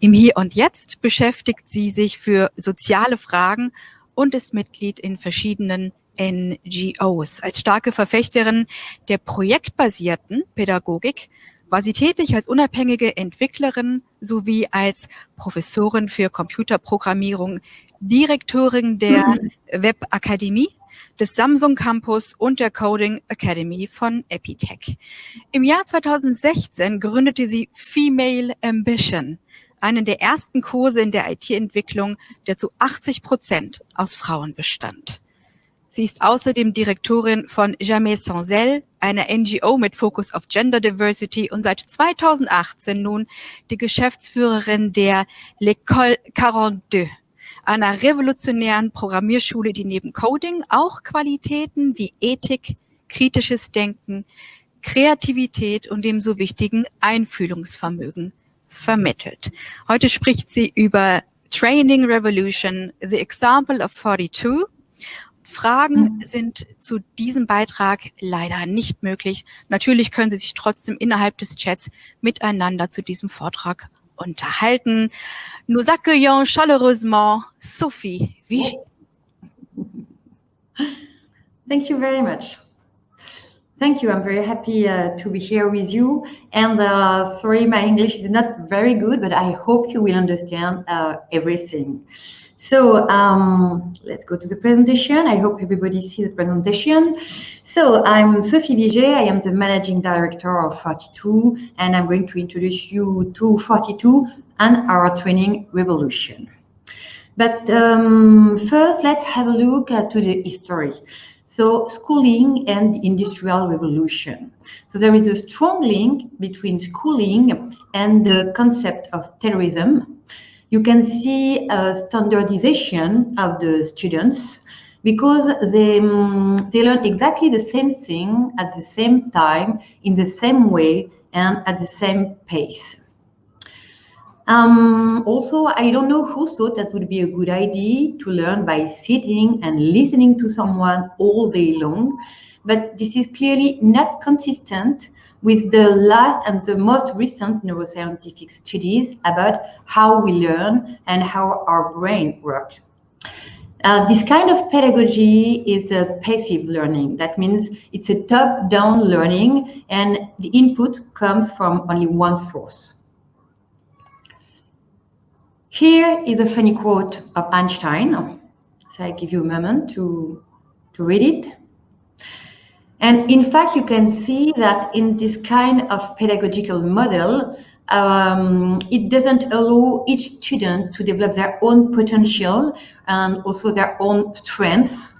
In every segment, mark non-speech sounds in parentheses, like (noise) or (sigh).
Im Hier und Jetzt beschäftigt sie sich für soziale Fragen und ist Mitglied in verschiedenen NGOs. Als starke Verfechterin der projektbasierten Pädagogik war sie tätig als unabhängige Entwicklerin sowie als Professorin für Computerprogrammierung, Direktorin der mhm. Webakademie des Samsung Campus und der Coding Academy von Epitech. Im Jahr 2016 gründete sie Female Ambition, einen der ersten Kurse in der IT-Entwicklung, der zu 80 Prozent aus Frauen bestand. Sie ist außerdem Direktorin von Jamais Sans Elle, einer NGO mit Fokus auf Gender Diversity und seit 2018 nun die Geschäftsführerin der L'École 42, einer revolutionären Programmierschule, die neben Coding auch Qualitäten wie Ethik, kritisches Denken, Kreativität und dem so wichtigen Einfühlungsvermögen vermittelt. Heute spricht sie über Training Revolution, The Example of 42 Fragen sind zu diesem Beitrag leider nicht möglich. Natürlich können Sie sich trotzdem innerhalb des Chats miteinander zu diesem Vortrag unterhalten. Nous accueillons chaleureusement Sophie Vigie. Thank you very much. Thank you. I'm very happy uh, to be here with you. And uh, sorry, my English is not very good, but I hope you will understand uh, everything. So um, let's go to the presentation. I hope everybody sees the presentation. So I'm Sophie Viger. I am the managing director of 42, and I'm going to introduce you to 42 and our training revolution. But um, first, let's have a look at to the history. So schooling and industrial revolution. So there is a strong link between schooling and the concept of Taylorism you can see a standardization of the students because they, um, they learn exactly the same thing at the same time, in the same way, and at the same pace. Um, also, I don't know who thought that would be a good idea to learn by sitting and listening to someone all day long, but this is clearly not consistent with the last and the most recent neuroscientific studies about how we learn and how our brain works. Uh, this kind of pedagogy is a passive learning. That means it's a top-down learning and the input comes from only one source. Here is a funny quote of Einstein. So I give you a moment to, to read it. And in fact, you can see that in this kind of pedagogical model, um, it doesn't allow each student to develop their own potential and also their own strengths.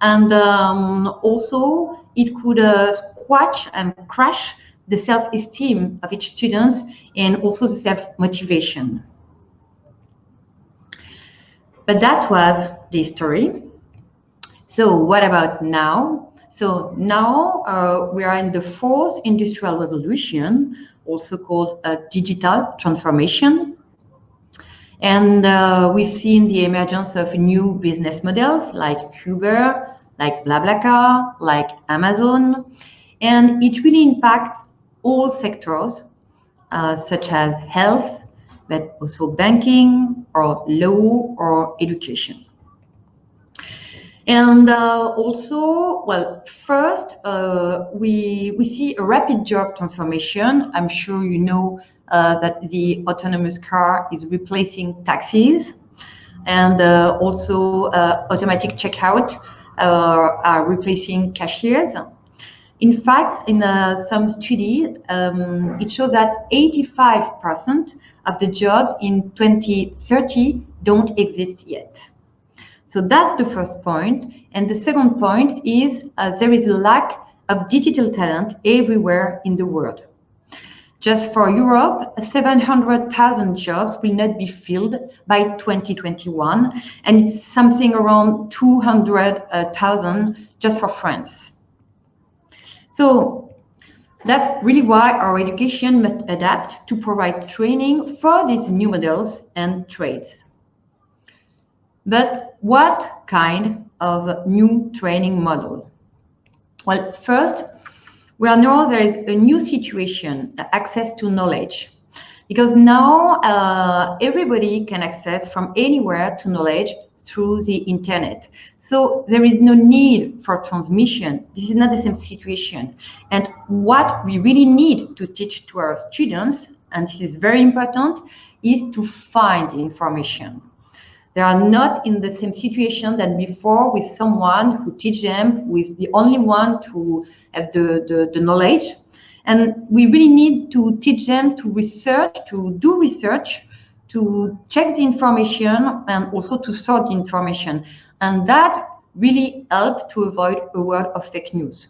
And um, also, it could uh, squash and crash the self-esteem of each student and also the self-motivation. But that was the story. So what about now? So now uh, we are in the fourth industrial revolution, also called a digital transformation. And uh, we've seen the emergence of new business models like Uber, like BlaBlaCar, like Amazon, and it really impacts all sectors, uh, such as health, but also banking or law or education. And uh, also, well, first, uh, we, we see a rapid job transformation. I'm sure you know uh, that the autonomous car is replacing taxis and uh, also uh, automatic checkout uh, are replacing cashiers. In fact, in some study, um, it shows that 85% of the jobs in 2030 don't exist yet. So that's the first point. And the second point is uh, there is a lack of digital talent everywhere in the world. Just for Europe, 700,000 jobs will not be filled by 2021, and it's something around 200,000 just for France. So that's really why our education must adapt to provide training for these new models and trades. But what kind of new training model? Well, first, we know there is a new situation, access to knowledge. because now uh, everybody can access from anywhere to knowledge through the internet. So there is no need for transmission. This is not the same situation. And what we really need to teach to our students, and this is very important, is to find information. They are not in the same situation than before with someone who teach them, who is the only one to have the, the, the knowledge. And we really need to teach them to research, to do research, to check the information and also to sort the information. And that really help to avoid a world of fake news.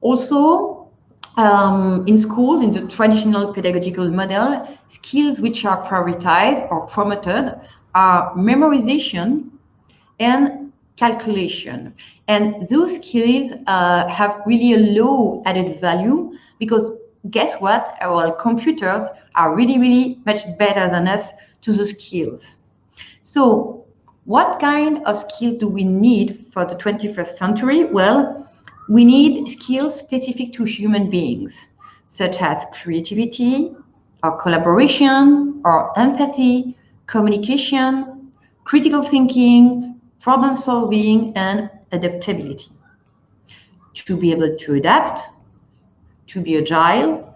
Also, um, in school, in the traditional pedagogical model, skills which are prioritized or promoted are memorization and calculation. And those skills uh, have really a low added value because guess what? Our computers are really, really much better than us to the skills. So what kind of skills do we need for the 21st century? Well, we need skills specific to human beings, such as creativity, or collaboration, or empathy, communication, critical thinking, problem solving, and adaptability. To be able to adapt, to be agile,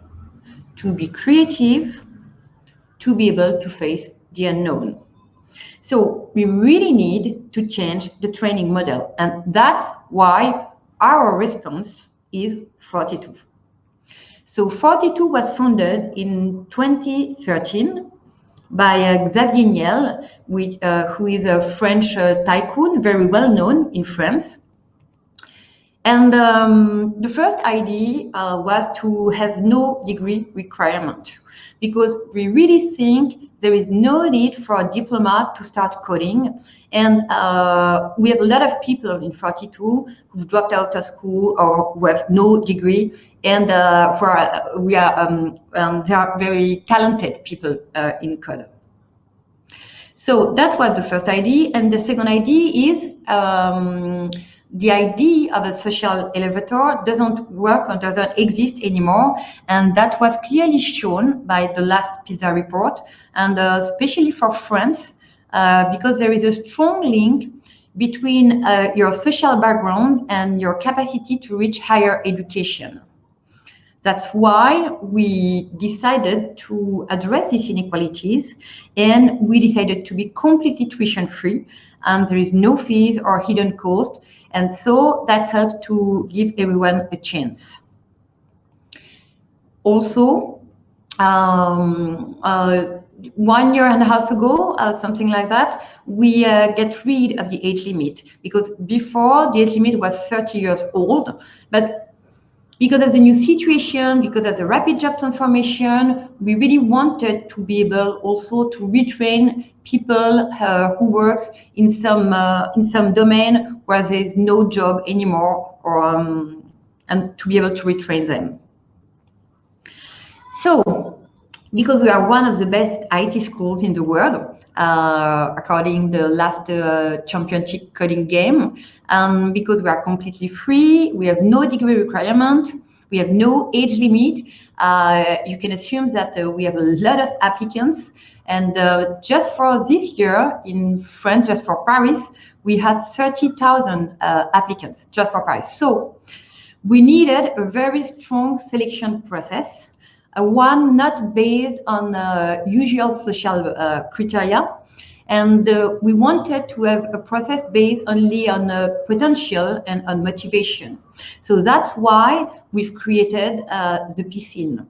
to be creative, to be able to face the unknown. So we really need to change the training model. And that's why our response is 42. So 42 was founded in 2013 by uh, Xavier Niel, which, uh, who is a French uh, tycoon, very well known in France. And um, the first idea uh, was to have no degree requirement because we really think there is no need for a diploma to start coding. And uh, we have a lot of people in 42 who've dropped out of school or who have no degree. And uh, who are, we are, um, um, they are very talented people uh, in code. So that was the first idea. And the second idea is um, the idea of a social elevator doesn't work or doesn't exist anymore. And that was clearly shown by the last PISA report, and uh, especially for France, uh, because there is a strong link between uh, your social background and your capacity to reach higher education. That's why we decided to address these inequalities and we decided to be completely tuition free and there is no fees or hidden cost. And so that helps to give everyone a chance. Also, um, uh, one year and a half ago, uh, something like that, we uh, get rid of the age limit because before the age limit was 30 years old, but because of the new situation, because of the rapid job transformation, we really wanted to be able also to retrain people uh, who works in some uh, in some domain where there is no job anymore, or um, and to be able to retrain them. So, because we are one of the best IT schools in the world, uh, according the last uh, championship coding game, and because we are completely free, we have no degree requirement, we have no age limit. Uh, you can assume that uh, we have a lot of applicants. And uh, just for this year in France, just for Paris, we had 30,000 uh, applicants just for Paris. So we needed a very strong selection process one not based on uh, usual social uh, criteria. And uh, we wanted to have a process based only on potential and on motivation. So that's why we've created the piscine.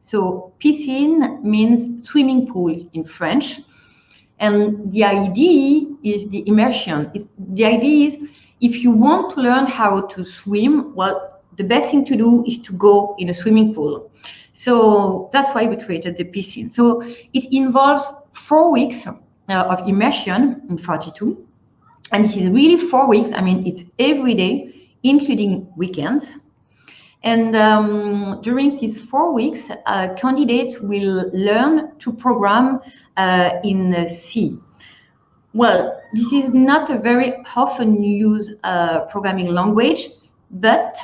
So piscine means swimming pool in French. And the idea is the immersion. It's, the idea is if you want to learn how to swim, well, the best thing to do is to go in a swimming pool. So that's why we created the piscine. So it involves four weeks uh, of immersion in 42. And this is really four weeks. I mean, it's every day, including weekends. And um, during these four weeks, uh, candidates will learn to program uh, in C. Well, this is not a very often used uh, programming language, but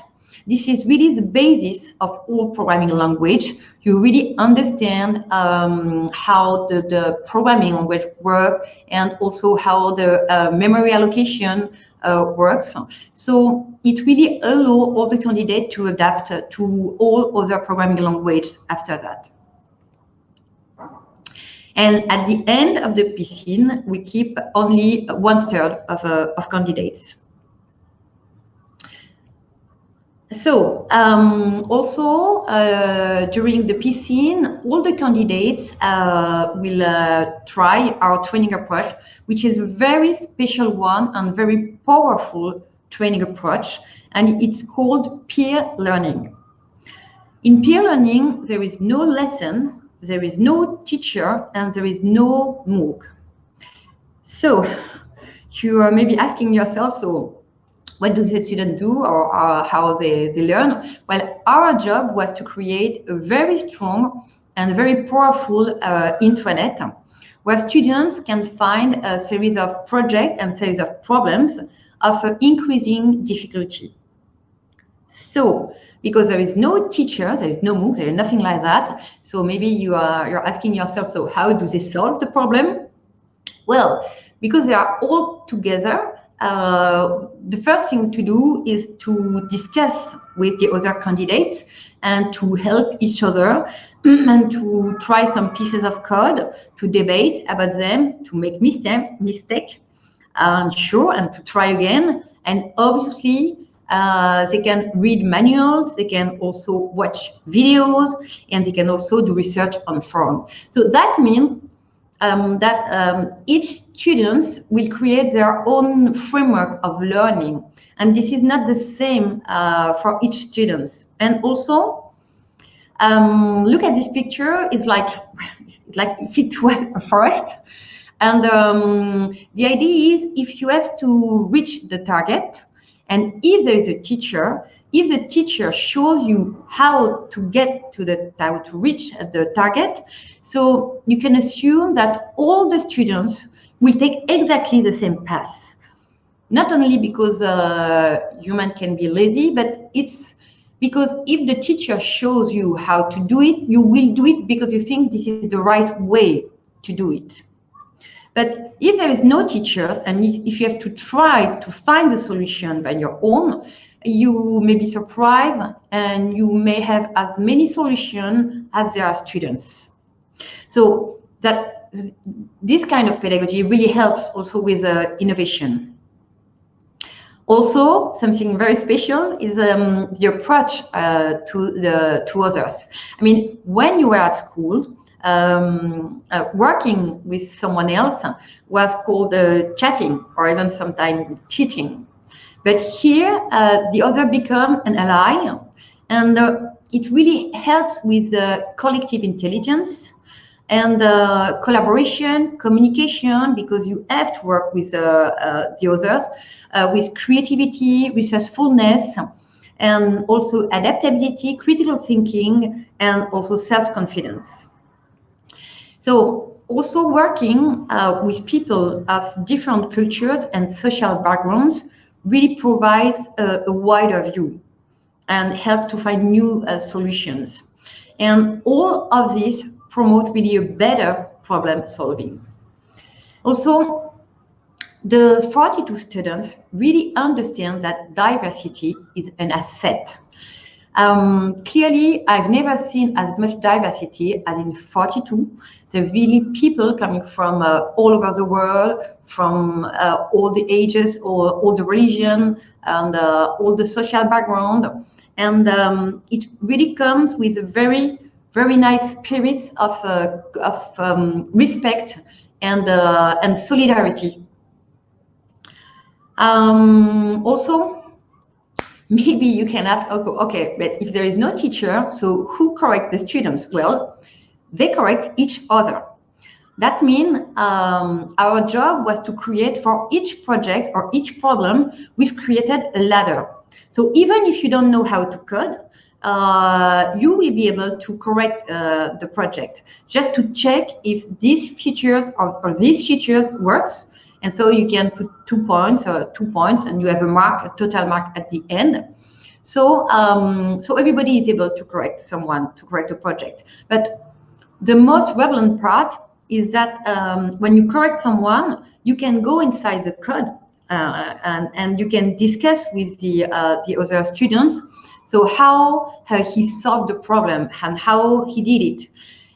This is really the basis of all programming language. You really understand um, how the, the, programming language works and also how the uh, memory allocation uh, works. So it really allows all the candidates to adapt to all other programming language after that. And at the end of the piscine, we keep only one third of, uh, of candidates. So um, also uh, during the piscine, all the candidates uh, will uh, try our training approach, which is a very special one and very powerful training approach, and it's called peer learning. In peer learning, there is no lesson there is no teacher and there is no MOOC. So you are maybe asking yourself, so what do the students do or how they, they learn? Well, our job was to create a very strong and very powerful uh, intranet where students can find a series of projects and series of problems of increasing difficulty. So because there is no teacher, there is no MOOC, there is nothing like that. So maybe you are you're asking yourself, so how do they solve the problem? Well, because they are all together, uh, the first thing to do is to discuss with the other candidates and to help each other (clears throat) and to try some pieces of code, to debate about them, to make mistake, mistake, and sure, and to try again. And obviously, uh, they can read manuals, they can also watch videos, and they can also do research on forums. So that means um, that um, each students will create their own framework of learning. And this is not the same uh, for each students. And also, um, look at this picture, it's like, (laughs) it's like if it was a forest. And um, the idea is if you have to reach the target, and if there is a teacher, if the teacher shows you how to get to the how to reach the target, so you can assume that all the students will take exactly the same path. Not only because uh, human can be lazy, but it's because if the teacher shows you how to do it, you will do it because you think this is the right way to do it. But if there is no teacher and if you have to try to find the solution by your own, you may be surprised and you may have as many solutions as there are students. So that this kind of pedagogy really helps also with uh, innovation. Also, something very special is um, the approach uh, to the to others. I mean, when you were at school, um, uh, working with someone else was called uh, chatting or even sometimes cheating. But here, uh, the other become an ally, and uh, it really helps with the collective intelligence and uh, collaboration, communication, because you have to work with the others, with creativity, resourcefulness, and also adaptability, critical thinking, and also self-confidence. So also working uh, with people of different cultures and social backgrounds really provides a, a wider view and help to find new uh, solutions. And all of this promote really a better problem solving. Also, the 42 students really understand that diversity is an asset um, clearly, I've never seen as much diversity as in 42. There are really people coming from uh, all over the world, from uh, all the ages, or all the religion, and uh, all the social background. And um, it really comes with a very, very nice spirit of, uh, of um, respect and, uh, and solidarity. Um, also, maybe you can ask, okay, but if there is no teacher, so who correct the students? Well, they correct each other. That means um, our job was to create for each project or each problem, we've created a ladder. So even if you don't know how to code, uh, you will be able to correct uh, the project just to check if these features or, or these features works and so you can put two points or two points and you have a mark, a total mark at the end. So, um, so everybody is able to correct someone, to correct a project. But the most relevant part is that um, when you correct someone, you can go inside the code uh, and, and you can discuss with the, uh, the other students. So how uh, he solved the problem and how he did it.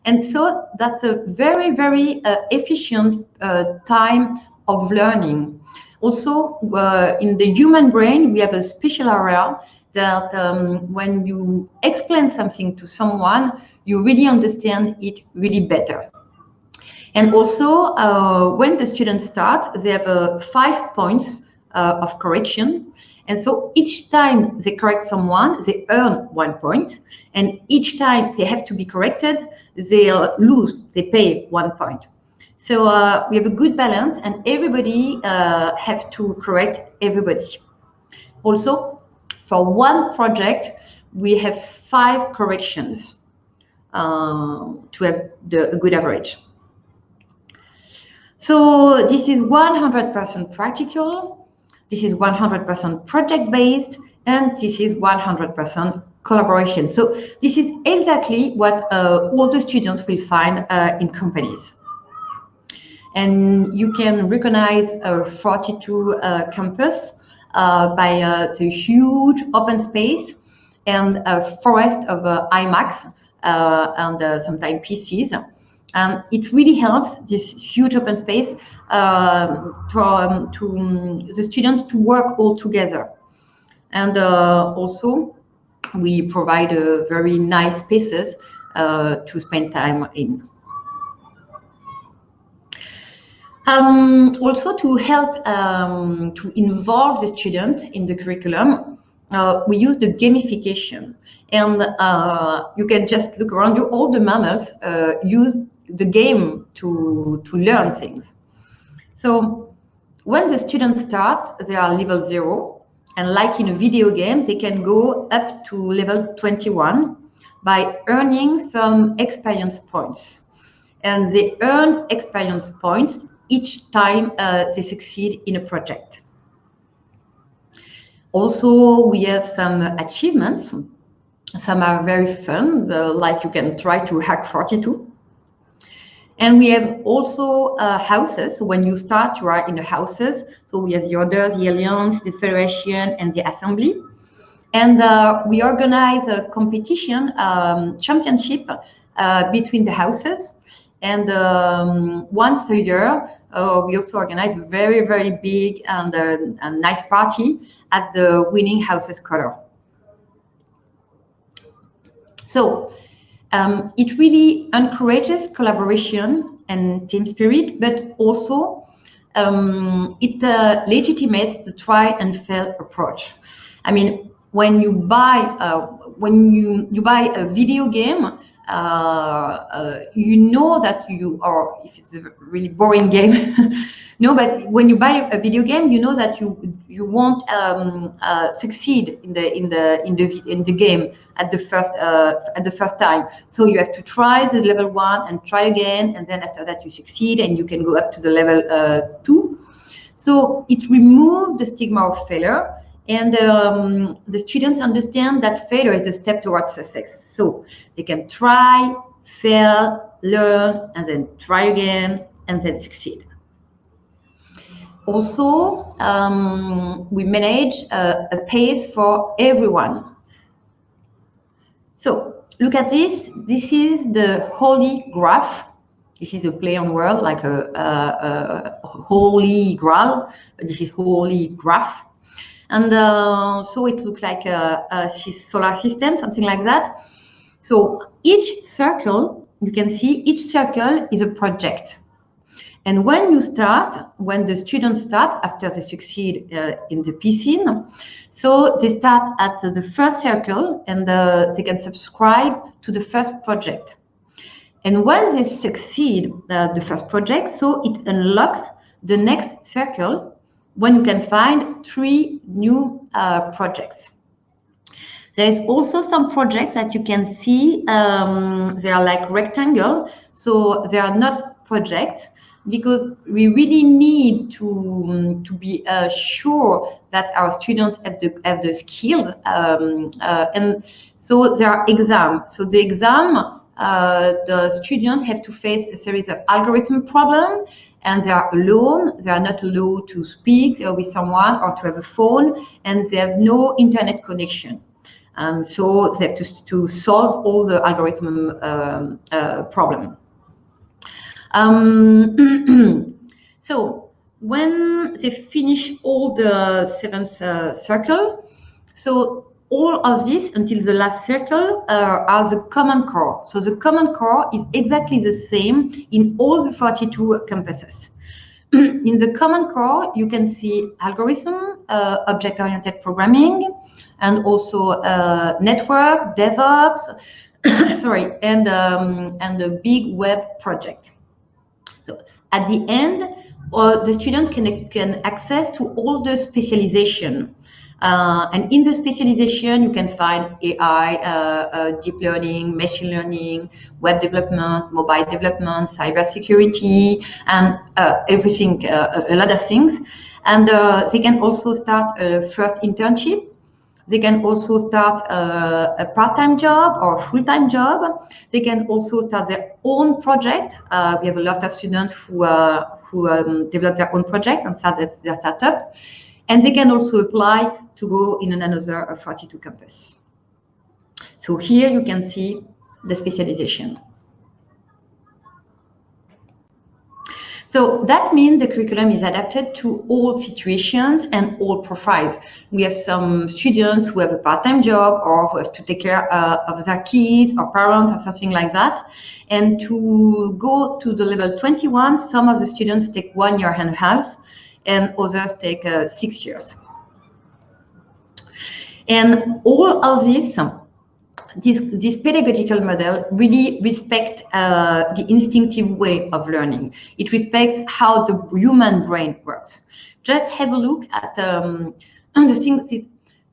And so that's a very, very uh, efficient uh, time of learning. Also, uh, in the human brain, we have a special area that um, when you explain something to someone, you really understand it really better. And also, uh, when the students start, they have uh, five points uh, of correction. And so each time they correct someone, they earn one point. And each time they have to be corrected, they lose, they pay one point. So uh, we have a good balance and everybody uh, have to correct everybody. Also, for one project, we have five corrections um, to have the, a good average. So this is 100% practical, this is 100% project-based, and this is 100% collaboration. So this is exactly what uh, all the students will find uh, in companies. And you can recognize a 42 uh, campus uh, by uh, the huge open space and a forest of uh, iMacs and sometimes PCs. And it really helps this huge open space um, to, um, to um, the students to work all together. And also, we provide a very nice spaces to spend time in. Um, also to help um, to involve the student in the curriculum, uh, we use the gamification. And uh, you can just look around you, all the mammals uh, use the game to, to learn things. So when the students start, they are level zero. And like in a video game, they can go up to level 21 by earning some experience points. And they earn experience points each time uh, they succeed in a project. Also, we have some achievements. Some are very fun, uh, like you can try to hack 42. And we have also uh, houses. When you start, you are in the houses. So we have the Order, the Alliance, the Federation, and the Assembly. And uh, we organize a competition, um, championship uh, between the houses. And um, once a year, uh, we also organize a very, very big and uh, a nice party at the winning house's color. So um, it really encourages collaboration and team spirit, but also um, it uh, legitimates the try and fail approach. I mean, when you buy uh, when you you buy a video game, uh, uh, you know that you are, if it's a really boring game, (laughs) no, but when you buy a video game, you know that you you won't um, uh, succeed in the in the in the in the game at the first uh, at the first time. So you have to try the level one and try again, and then after that you succeed, and you can go up to the level uh, two. So it removes the stigma of failure and um, the students understand that failure is a step towards success. So they can try, fail, learn, and then try again, and then succeed. Also, um, we manage a, a pace for everyone. So look at this. This is the holy graph. This is a play on word, like a, a, a holy grail, this is holy graph. And uh, so it looks like a, a solar system, something like that. So each circle, you can see each circle is a project. And when you start, when the students start after they succeed uh, in the piscine, so they start at the first circle and uh, they can subscribe to the first project. And when they succeed uh, the first project, so it unlocks the next circle when you can find three new uh, projects. There is also some projects that you can see, um, they are like rectangle, so they are not projects, because we really need to, um, to be uh, sure that our students have the, have the skills. Um, uh, and so there are exams. So the exam, uh, the students have to face a series of algorithm problems and they are alone. They are not allowed to speak with someone or to have a phone and they have no internet connection. And so they have to, to solve all the algorithm um, uh, problem. Um, (clears throat) so when they finish all the seventh uh, circle, so all of this until the last circle uh, are the common core. So the common core is exactly the same in all the 42 campuses. (clears throat) in the common core, you can see algorithm, uh, object-oriented programming, and also uh, network, DevOps, (coughs) sorry, and um, and a big web project. So at the end, uh, the students can, can access to all the specialization. Uh, and in the specialization, you can find AI, uh, uh, deep learning, machine learning, web development, mobile development, cybersecurity, and uh, everything, uh, a lot of things. And they can also start a first internship they can also start a, part-time job or full-time job. They can also start their own project. Uh, we have a lot of students who, uh, who um, develop their own project and start their startup. And they can also apply to go in another 42 campus. So here you can see the specialization. So that means the curriculum is adapted to all situations and all profiles. We have some students who have a part-time job or who have to take care uh, of their kids or parents or something like that. And to go to the level 21, some of the students take one year and a half and others take uh, six years. And all of this this, this pedagogical model really respects uh, the instinctive way of learning. It respects how the human brain works. Just have a look at um, (clears throat) the things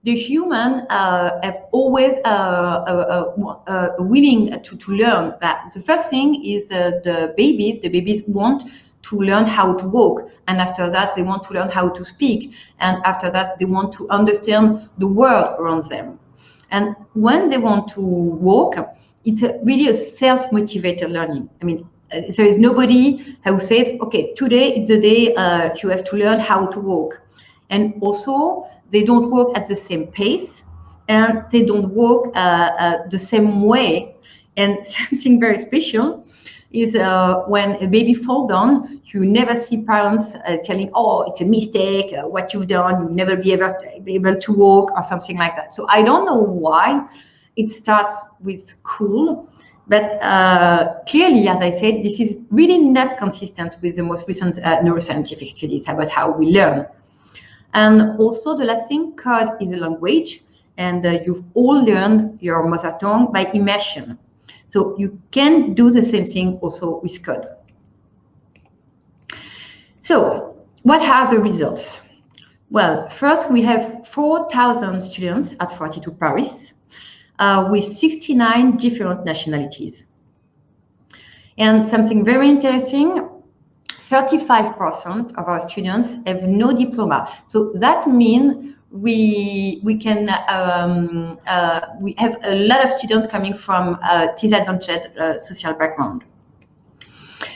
the human uh, have always uh, uh, uh, uh willing to, to learn that. The first thing is the babies, the babies want to learn how to walk. And after that, they want to learn how to speak. And after that, they want to understand the world around them. And when they want to walk, it's a, really a self-motivated learning. I mean, uh, there is nobody who says, okay, today is the day uh, you have to learn how to walk. And also, they don't walk at the same pace and they don't walk uh, uh, the same way. And (laughs) something very special is uh, when a baby falls down, you never see parents uh, telling, oh, it's a mistake, uh, what you've done, you'll never be able, be able to walk or something like that. So I don't know why it starts with school, but uh, clearly, as I said, this is really not consistent with the most recent uh, neuroscientific studies about how we learn. And also the last thing, code is a language, and uh, you've all learned your mother tongue by immersion. So you can do the same thing also with code. So what are the results? Well, first we have 4,000 students at 42 Paris uh, with 69 different nationalities. And something very interesting, 35% of our students have no diploma. So that means we we can um, uh, we have a lot of students coming from uh, disadvantaged uh, social background.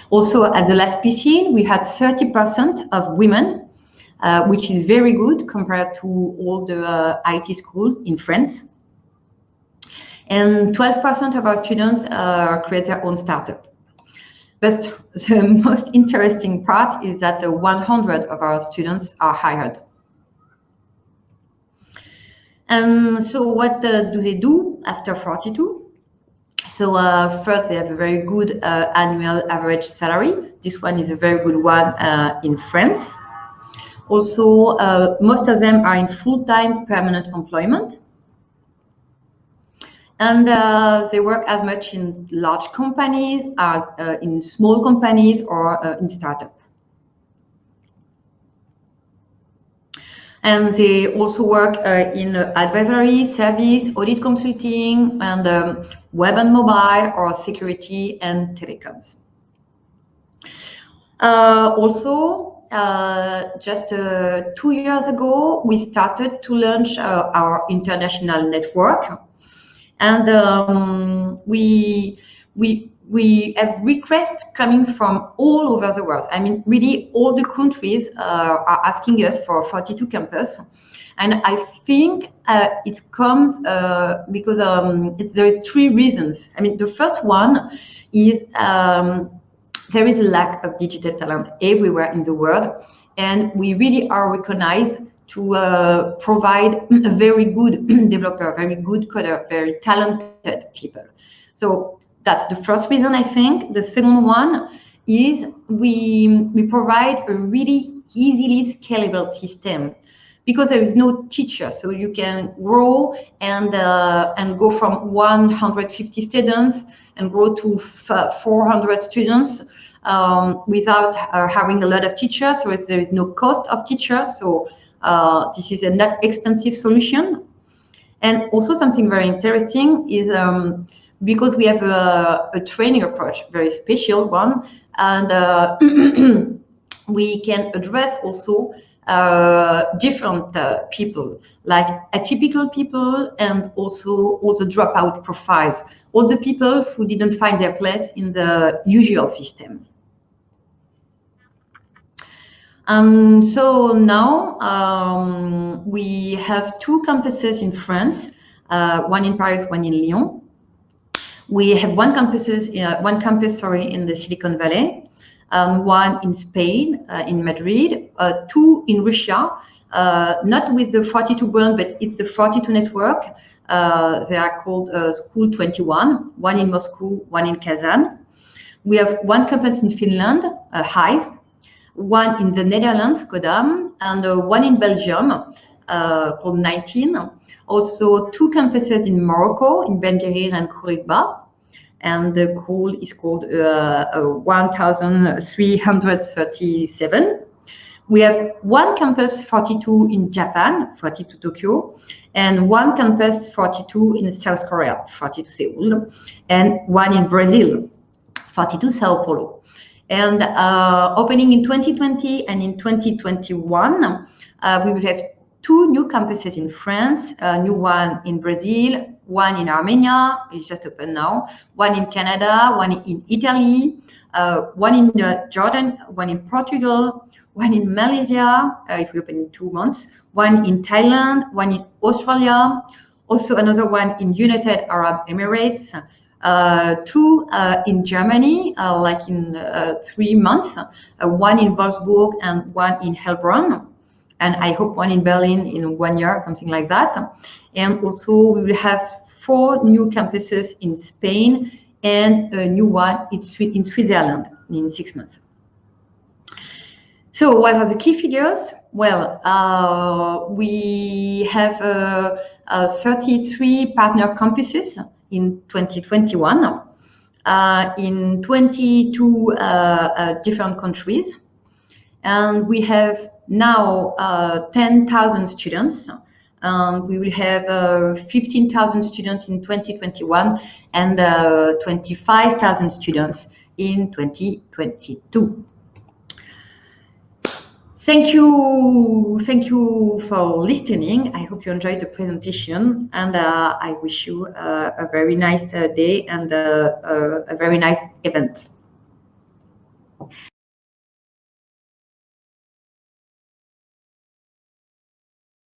Also, at the last piscine, we had 30% of women, uh, which is very good compared to all the uh, IT schools in France. And 12% of our students create their own startup. But (laughs) the most interesting part is that 100 of our students are hired. And so what uh, do they do after 42? So uh, first, they have a very good uh, annual average salary. This one is a very good one uh, in France. Also, uh, most of them are in full-time permanent employment. And uh, they work as much in large companies as in small companies or in startups. And they also work uh, in advisory, service, audit consulting, and um, web and mobile or security and telecoms. Uh, also, uh, just uh, two years ago, we started to launch uh, our international network, and um, we we we have requests coming from all over the world. I mean, really, all the countries uh, are asking us for 42 campus. And I think uh, it comes uh, because um, it, there is three reasons. I mean, the first one is um, there is a lack of digital talent everywhere in the world, and we really are recognized to uh, provide a very good (clears throat) developer, very good coder, very talented people. So that's the first reason I think. The second one is we we provide a really easily scalable system because there is no teacher, so you can grow and uh, and go from 150 students and grow to 400 students um, without uh, having a lot of teachers. So there is no cost of teachers. So uh, this is a not expensive solution. And also something very interesting is um, because we have a, a, training approach, very special one, and uh, (clears throat) we can address also uh, different uh, people, like atypical people and also all the dropout profiles, all the people who didn't find their place in the usual system. And so now um, we have two campuses in France, uh, one in Paris, one in Lyon. We have one campuses, uh, one campus, sorry, in the Silicon Valley, um, one in Spain, uh, in Madrid, uh, two in Russia, uh, not with the 42 brand, but it's the 42 network. Uh, they are called uh, School 21, one in Moscow, one in Kazan. We have one campus in Finland, Hive, one in the Netherlands, Codam, and one in Belgium, called 19. Also, two campuses in Morocco, in Ben Guerir and Khouribga and the call is called uh, uh, 1337. We have one campus 42 in Japan, 42 Tokyo, and one campus 42 in South Korea, 42 Seoul, and one in Brazil, 42 Sao Paulo. And uh, opening in 2020 and in 2021, uh, we will have two new campuses in France, a new one in Brazil, one in Armenia, it's just open now, one in Canada, one in Italy, uh, one in uh, Jordan, one in Portugal, one in Malaysia, uh, it will open in two months, one in Thailand, one in Australia, also another one in United Arab Emirates, uh, two uh, in Germany, uh, like in uh, three months, uh, one in Wolfsburg and one in Heilbronn, and I hope one in Berlin in one year, something like that. And also we will have four new campuses in Spain and a new one in, in Switzerland in six months. So what are the key figures? Well, uh, we have uh, uh, 33 partner campuses in 2021 uh, in 22 uh, uh, different countries. And we have now 10,000 students um, we will have uh, 15,000 students in 2021 and uh, 25,000 students in 2022. Thank you, thank you for listening. I hope you enjoyed the presentation and uh, I wish you uh, a very nice uh, day and uh, a very nice event.